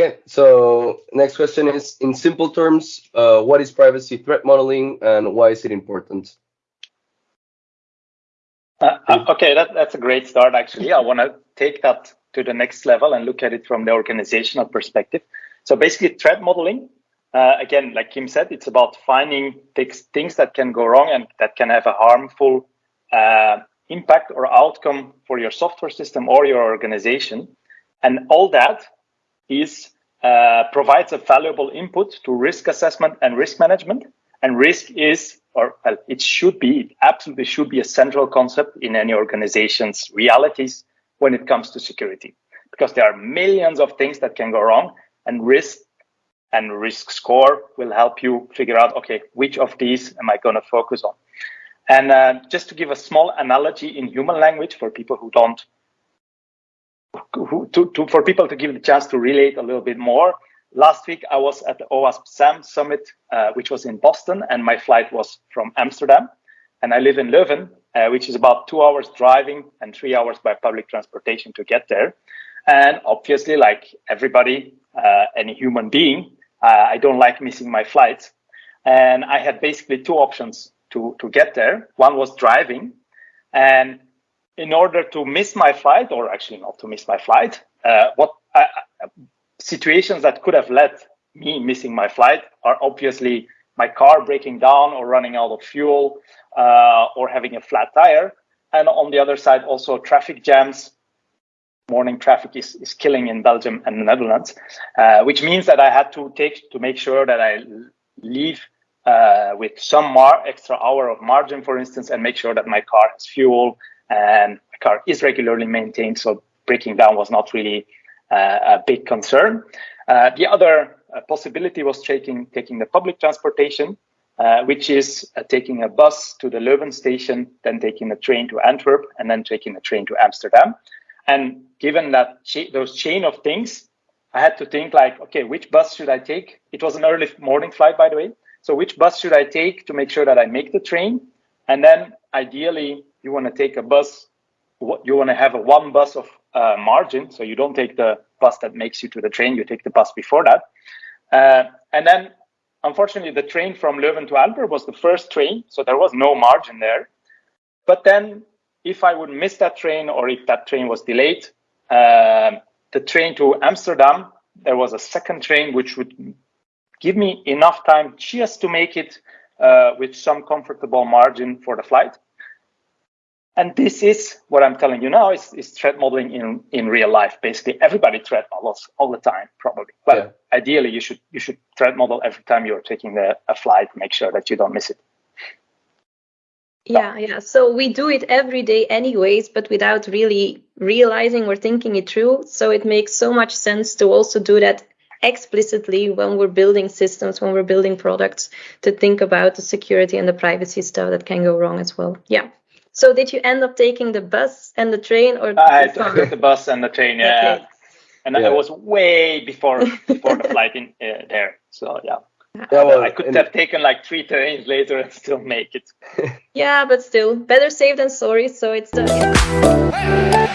Okay, so next question is, in simple terms, uh, what is privacy threat modeling and why is it important? Uh, uh okay, that, that's a great start, actually. I want to take that to the next level and look at it from the organizational perspective. So basically, threat modeling, uh, again, like Kim said, it's about finding things that can go wrong and that can have a harmful uh, impact or outcome for your software system or your organization. And all that is uh, provides a valuable input to risk assessment and risk management. And risk is, or well, it should be, it absolutely should be a central concept in any organization's realities when it comes to security, because there are millions of things that can go wrong, and risk and risk score will help you figure out, okay, which of these am I going to focus on? And uh, just to give a small analogy in human language for people who don't to, to, for people to give the chance to relate a little bit more. Last week, I was at the OWASP SAMM summit, uh, which was in Boston, and my flight was from Amsterdam. And I live in Leuven, uh, which is about two hours driving and three hours by public transportation to get there. And obviously, like everybody, uh, any human being, uh, I don't like missing my flights. And I had basically two options to, to get there. One was driving. And in order to miss my flight, or actually not to miss my flight, uh, what uh, situations that could have led me missing my flight are obviously my car breaking down or running out of fuel uh, or having a flat tire. And on the other side, also traffic jams. Morning traffic is, is killing in Belgium and the Netherlands, uh, which means that I had to take to make sure that I leave uh, with some more extra hour of margin, for instance, and make sure that my car has fuel and the car is regularly maintained, so breaking down was not really uh, a big concern. Uh, the other uh, possibility was taking taking the public transportation, uh, which is uh, taking a bus to the Leuven station, then taking a train to Antwerp, and then taking a train to Amsterdam. And given that cha those chain of things, I had to think like, okay, which bus should I take? It was an early morning flight, by the way. So which bus should I take to make sure that I make the train? And then ideally, you want to take a bus, you want to have a one bus of uh, margin. So you don't take the bus that makes you to the train, you take the bus before that. Uh, and then unfortunately, the train from Leuven to Antwerp was the first train. So there was no margin there. But then if I would miss that train or if that train was delayed, uh, the train to Amsterdam, there was a second train which would give me enough time just to make it uh, with some comfortable margin for the flight. And this is what I'm telling you now is, is threat modeling in, in real life. Basically, everybody threat models all the time, probably. But yeah. ideally, you should you should threat model every time you're taking the, a flight. Make sure that you don't miss it. Yeah, yeah. So we do it every day, anyways, but without really realizing or thinking it through. So it makes so much sense to also do that explicitly when we're building systems, when we're building products, to think about the security and the privacy stuff that can go wrong as well. Yeah. So did you end up taking the bus and the train, or I took the bus and the train? Yeah, okay. and yeah. I was way before before the flight in uh, there. So yeah. Yeah, well, I could have taken like three trains later and still make it. yeah, but still, better safe than sorry. So it's the.